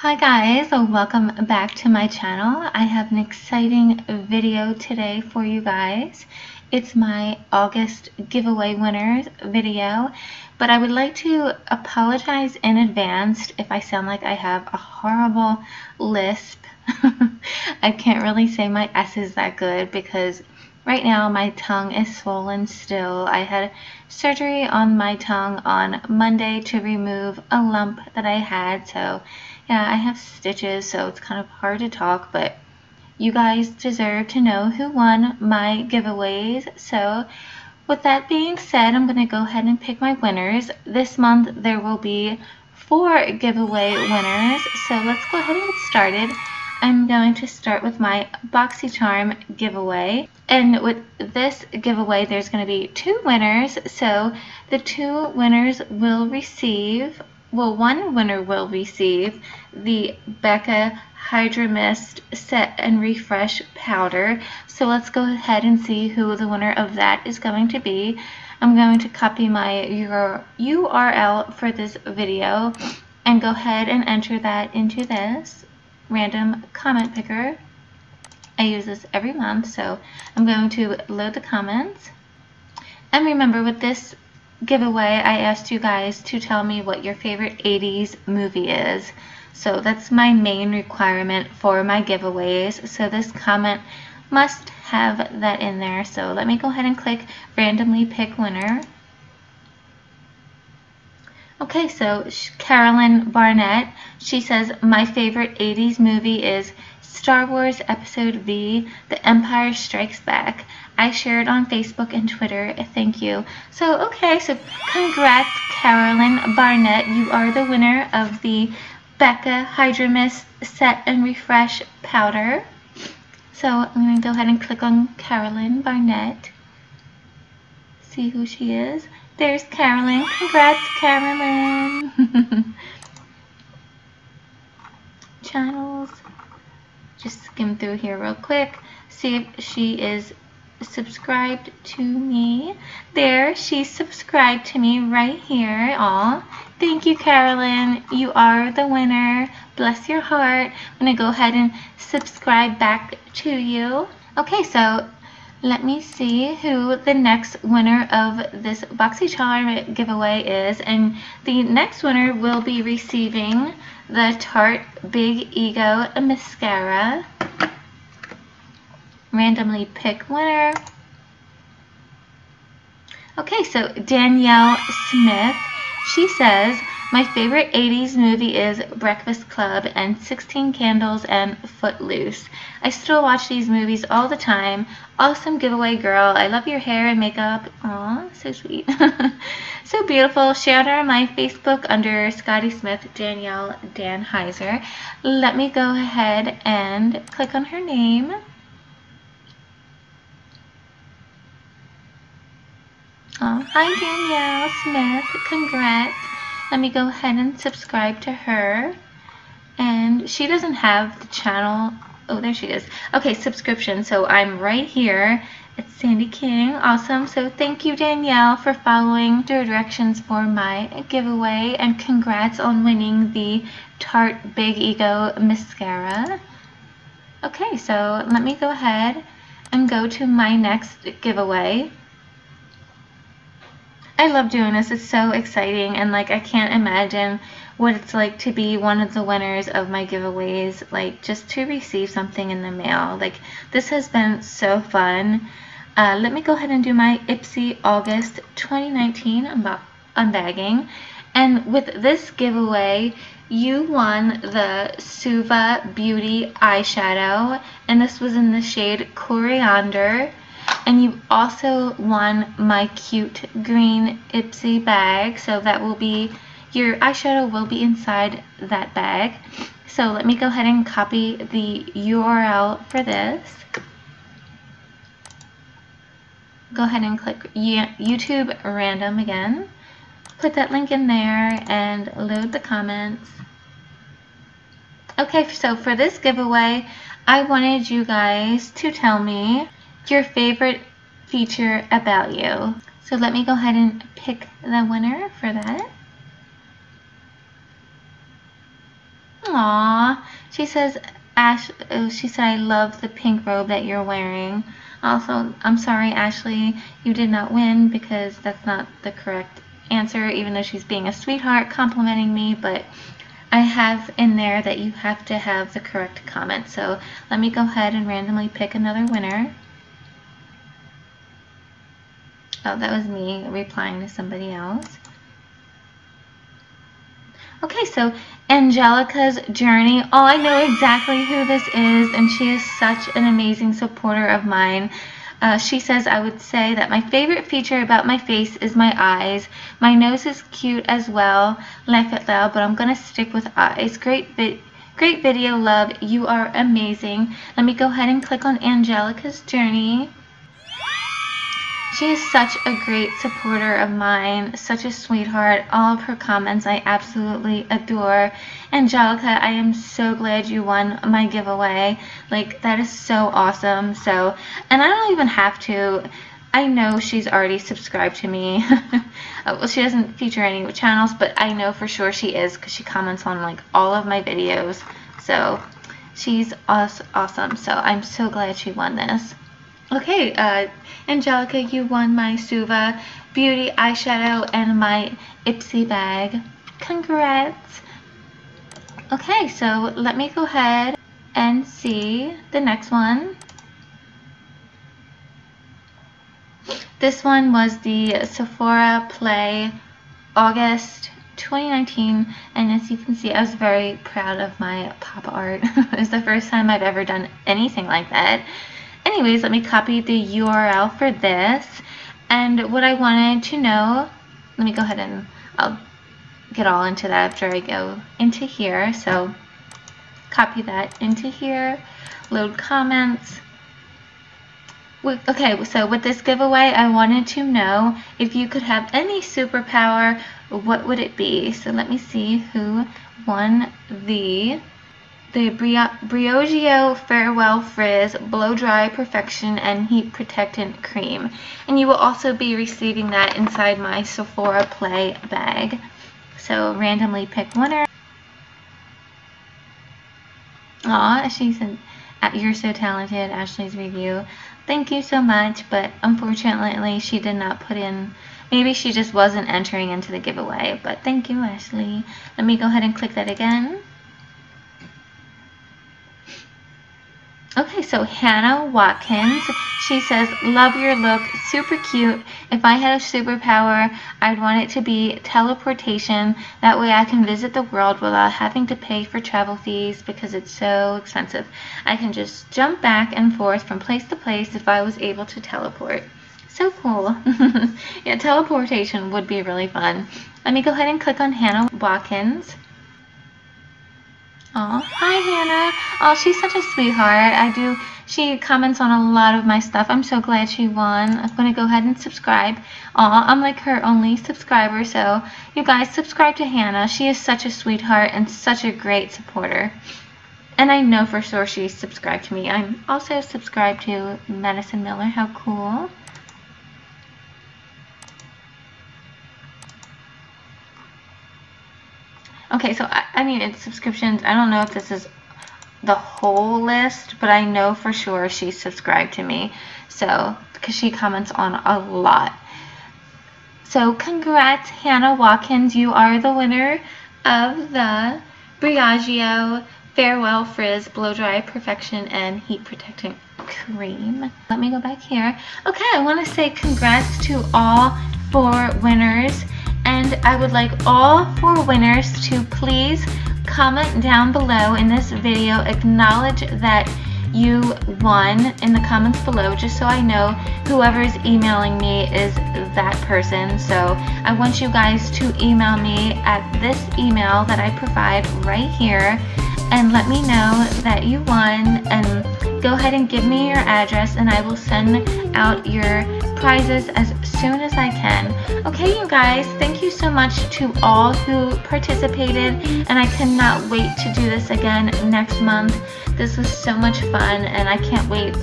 Hi guys, welcome back to my channel. I have an exciting video today for you guys. It's my August giveaway winners video, but I would like to apologize in advance if I sound like I have a horrible lisp. I can't really say my S's that good because right now my tongue is swollen still. I had surgery on my tongue on Monday to remove a lump that I had, so yeah, I have stitches, so it's kind of hard to talk, but you guys deserve to know who won my giveaways. So with that being said, I'm going to go ahead and pick my winners. This month there will be four giveaway winners. So let's go ahead and get started. I'm going to start with my BoxyCharm giveaway. And with this giveaway, there's going to be two winners. So the two winners will receive well, one winner will receive the Becca Hydra Mist Set and Refresh Powder. So let's go ahead and see who the winner of that is going to be. I'm going to copy my URL for this video and go ahead and enter that into this random comment picker. I use this every month, so I'm going to load the comments. And remember, with this giveaway, I asked you guys to tell me what your favorite 80s movie is. So that's my main requirement for my giveaways. So this comment must have that in there. So let me go ahead and click randomly pick winner. Okay, so Carolyn Barnett, she says, my favorite 80s movie is Star Wars Episode V, The Empire Strikes Back. I shared on Facebook and Twitter. Thank you. So, okay, so congrats, Carolyn Barnett. You are the winner of the Becca Hydra Mist Set and Refresh Powder. So, I'm going to go ahead and click on Carolyn Barnett. See who she is. There's Carolyn. Congrats, Carolyn. Channels just skim through here real quick, see if she is subscribed to me. There, she's subscribed to me right here. Aw, thank you, Carolyn. You are the winner. Bless your heart. I'm going to go ahead and subscribe back to you. Okay, so let me see who the next winner of this BoxyCharm giveaway is. And the next winner will be receiving the Tarte Big Ego Mascara. Randomly pick winner. Okay, so Danielle Smith, she says, my favorite 80s movie is Breakfast Club and 16 Candles and Footloose. I still watch these movies all the time. Awesome giveaway girl. I love your hair and makeup. Aw, so sweet. so beautiful. Share her on my Facebook under Scotty Smith Danielle Danheiser. Let me go ahead and click on her name. Oh, hi Danielle Smith. Congrats let me go ahead and subscribe to her. And she doesn't have the channel. Oh, there she is. Okay, subscription. So I'm right here. It's Sandy King. Awesome. So thank you, Danielle, for following the directions for my giveaway. And congrats on winning the Tarte Big Ego Mascara. Okay, so let me go ahead and go to my next giveaway. I love doing this. It's so exciting and like I can't imagine what it's like to be one of the winners of my giveaways like just to receive something in the mail. Like this has been so fun. Uh, let me go ahead and do my Ipsy August 2019 unbagging. And with this giveaway, you won the Suva Beauty eyeshadow, and this was in the shade Coriander. And you also won my cute green Ipsy bag. So that will be, your eyeshadow will be inside that bag. So let me go ahead and copy the URL for this. Go ahead and click YouTube random again. Put that link in there and load the comments. Okay, so for this giveaway, I wanted you guys to tell me your favorite feature about you. So let me go ahead and pick the winner for that. Oh, Aw. She says, Ash, oh, she said, I love the pink robe that you're wearing. Also, I'm sorry, Ashley, you did not win because that's not the correct answer, even though she's being a sweetheart complimenting me, but I have in there that you have to have the correct comment. So let me go ahead and randomly pick another winner. Oh, that was me replying to somebody else. Okay, so Angelica's Journey. Oh, I know exactly who this is, and she is such an amazing supporter of mine. Uh, she says, I would say that my favorite feature about my face is my eyes. My nose is cute as well, like it though, but I'm going to stick with eyes. Great, vi great video, love. You are amazing. Let me go ahead and click on Angelica's Journey. She is such a great supporter of mine, such a sweetheart. All of her comments I absolutely adore. Angelica, I am so glad you won my giveaway. Like, that is so awesome. So, and I don't even have to. I know she's already subscribed to me. well, she doesn't feature any channels, but I know for sure she is because she comments on like all of my videos. So, she's awesome. So, I'm so glad she won this. Okay, uh, Angelica, you won my Suva Beauty eyeshadow and my Ipsy bag. Congrats! Okay, so let me go ahead and see the next one. This one was the Sephora Play August 2019 and as you can see I was very proud of my pop art. it was the first time I've ever done anything like that anyways, let me copy the URL for this. And what I wanted to know, let me go ahead and I'll get all into that after I go into here. So copy that into here, load comments. Okay, so with this giveaway, I wanted to know if you could have any superpower, what would it be? So let me see who won the the Briogeo Farewell Frizz Blow Dry Perfection and Heat Protectant Cream. And you will also be receiving that inside my Sephora Play bag. So randomly pick winner. Aw, she said, you're so talented, Ashley's review. Thank you so much, but unfortunately she did not put in, maybe she just wasn't entering into the giveaway, but thank you, Ashley. Let me go ahead and click that again. Okay, so Hannah Watkins, she says, love your look, super cute. If I had a superpower, I'd want it to be teleportation. That way I can visit the world without having to pay for travel fees because it's so expensive. I can just jump back and forth from place to place if I was able to teleport. So cool. yeah, teleportation would be really fun. Let me go ahead and click on Hannah Watkins. Oh, hi Hannah. Oh, she's such a sweetheart. I do. She comments on a lot of my stuff. I'm so glad she won. I'm going to go ahead and subscribe. Oh, I'm like her only subscriber, so you guys subscribe to Hannah. She is such a sweetheart and such a great supporter. And I know for sure she's subscribed to me. I'm also subscribed to Madison Miller. How cool. Okay, so I, I mean, it's subscriptions. I don't know if this is the whole list, but I know for sure she's subscribed to me. So, because she comments on a lot. So, congrats, Hannah Watkins. You are the winner of the Briogeo Farewell Frizz Blow Dry Perfection and Heat Protecting Cream. Let me go back here. Okay, I want to say congrats to all four winners and I would like all four winners to please comment down below in this video, acknowledge that you won in the comments below just so I know whoever is emailing me is that person. So I want you guys to email me at this email that I provide right here and let me know that you won and go ahead and give me your address and I will send out your prizes as soon as I can. Okay, you guys, thank you so much to all who participated, and I cannot wait to do this again next month. This was so much fun, and I can't wait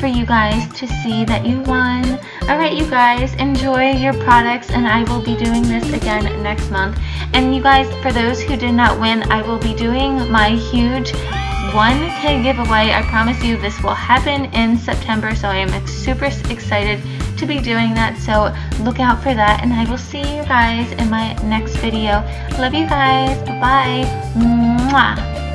for you guys to see that you won. Alright you guys, enjoy your products and I will be doing this again next month. And you guys, for those who did not win, I will be doing my huge 1k giveaway. I promise you this will happen in September, so I am super excited to be doing that. So look out for that, and I will see you guys in my next video. Love you guys. Bye. Mwah.